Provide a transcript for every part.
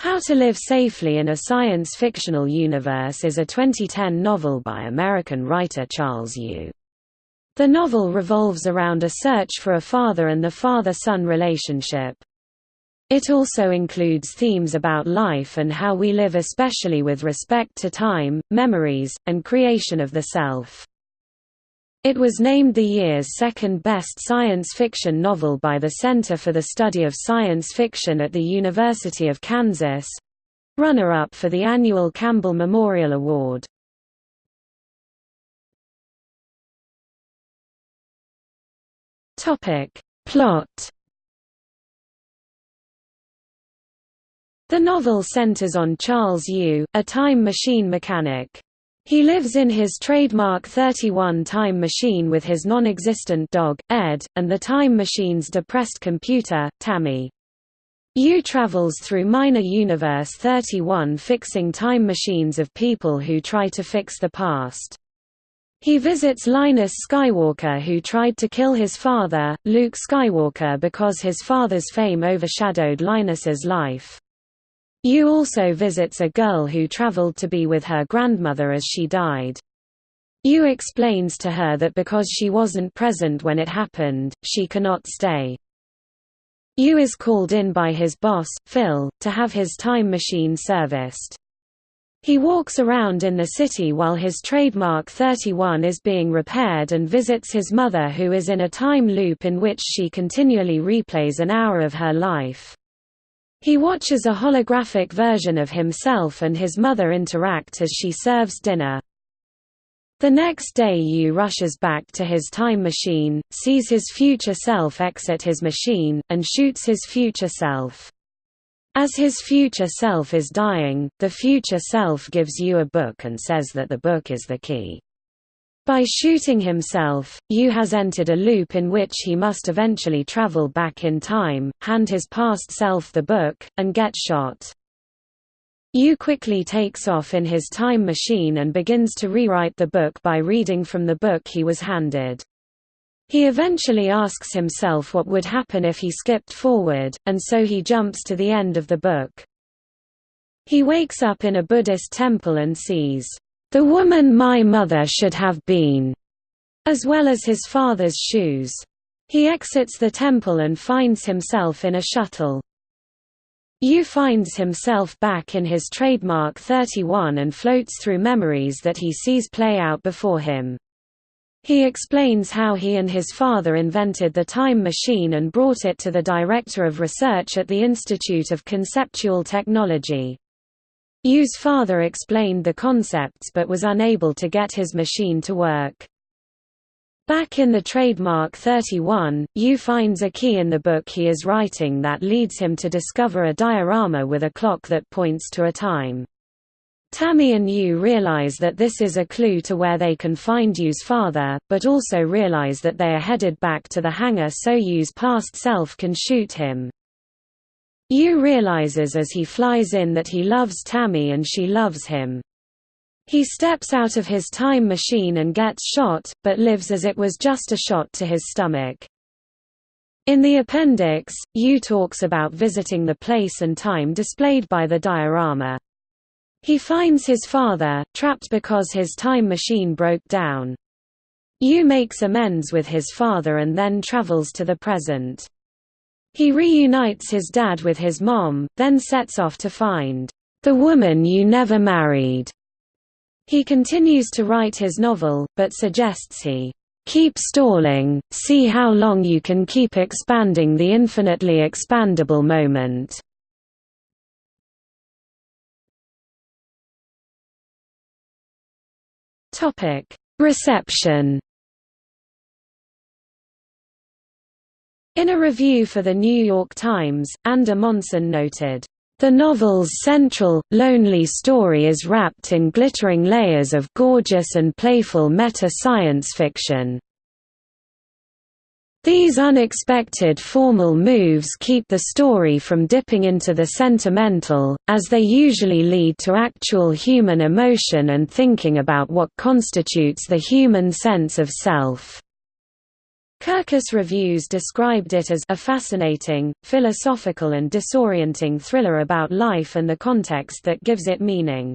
How to Live Safely in a Science-Fictional Universe is a 2010 novel by American writer Charles Yu. The novel revolves around a search for a father and the father-son relationship. It also includes themes about life and how we live especially with respect to time, memories, and creation of the self. It was named the year's second-best science fiction novel by the Center for the Study of Science Fiction at the University of Kansas—runner-up for the annual Campbell Memorial Award. Plot The novel centers on Charles Yu, a time machine mechanic. He lives in his trademark 31 time machine with his non-existent dog, Ed, and the time machine's depressed computer, Tammy. Yu travels through minor universe 31 fixing time machines of people who try to fix the past. He visits Linus Skywalker who tried to kill his father, Luke Skywalker because his father's fame overshadowed Linus's life. Yu also visits a girl who traveled to be with her grandmother as she died. Yu explains to her that because she wasn't present when it happened, she cannot stay. Yu is called in by his boss, Phil, to have his time machine serviced. He walks around in the city while his trademark 31 is being repaired and visits his mother who is in a time loop in which she continually replays an hour of her life. He watches a holographic version of himself and his mother interact as she serves dinner. The next day Yu rushes back to his time machine, sees his future self exit his machine, and shoots his future self. As his future self is dying, the future self gives Yu a book and says that the book is the key. By shooting himself, Yu has entered a loop in which he must eventually travel back in time, hand his past self the book, and get shot. Yu quickly takes off in his time machine and begins to rewrite the book by reading from the book he was handed. He eventually asks himself what would happen if he skipped forward, and so he jumps to the end of the book. He wakes up in a Buddhist temple and sees the woman my mother should have been, as well as his father's shoes. He exits the temple and finds himself in a shuttle. Yu finds himself back in his trademark 31 and floats through memories that he sees play out before him. He explains how he and his father invented the time machine and brought it to the director of research at the Institute of Conceptual Technology. Yu's father explained the concepts but was unable to get his machine to work. Back in the trademark 31, Yu finds a key in the book he is writing that leads him to discover a diorama with a clock that points to a time. Tammy and Yu realize that this is a clue to where they can find Yu's father, but also realize that they are headed back to the hangar so Yu's past self can shoot him. Yu realizes as he flies in that he loves Tammy and she loves him. He steps out of his time machine and gets shot, but lives as it was just a shot to his stomach. In the appendix, Yu talks about visiting the place and time displayed by the diorama. He finds his father, trapped because his time machine broke down. Yu makes amends with his father and then travels to the present. He reunites his dad with his mom, then sets off to find the woman you never married. He continues to write his novel, but suggests he keep stalling, see how long you can keep expanding the infinitely expandable moment. Reception In a review for The New York Times, Ander Monson noted, "...the novel's central, lonely story is wrapped in glittering layers of gorgeous and playful meta-science fiction." These unexpected formal moves keep the story from dipping into the sentimental, as they usually lead to actual human emotion and thinking about what constitutes the human sense of self. Kirkus Reviews described it as a fascinating, philosophical and disorienting thriller about life and the context that gives it meaning.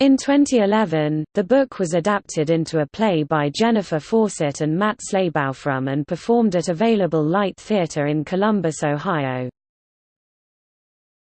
In 2011, the book was adapted into a play by Jennifer Fawcett and Matt Slaybaugh and performed at Available Light Theatre in Columbus, Ohio.